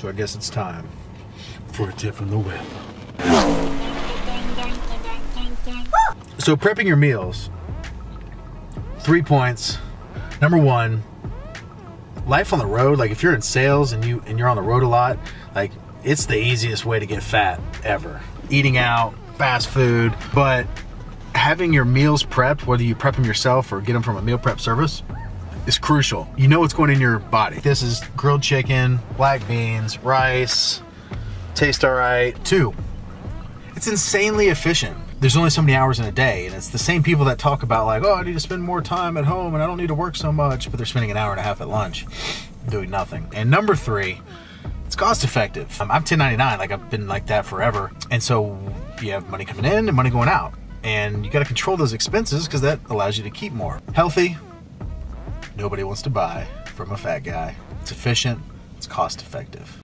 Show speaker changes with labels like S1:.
S1: So I guess it's time for a tip from the whip. So prepping your meals, three points. Number one, life on the road, like if you're in sales and you and you're on the road a lot, like it's the easiest way to get fat ever. Eating out, fast food, but having your meals prepped, whether you prep them yourself or get them from a meal prep service, is crucial. You know what's going in your body. This is grilled chicken, black beans, rice, taste all right. Two, it's insanely efficient. There's only so many hours in a day, and it's the same people that talk about like, oh, I need to spend more time at home and I don't need to work so much, but they're spending an hour and a half at lunch doing nothing. And number three, it's cost effective. Um, I'm 1099, like I've been like that forever. And so you have money coming in and money going out. And you gotta control those expenses because that allows you to keep more. Healthy, nobody wants to buy from a fat guy. It's efficient, it's cost effective.